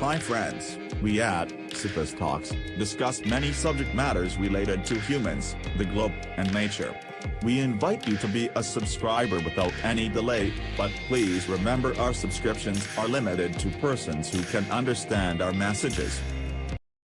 Hi friends, We at Sipus Talks discuss many subject matters related to humans, the globe, and nature. We invite you to be a subscriber without any delay, but please remember our subscriptions are limited to persons who can understand our messages.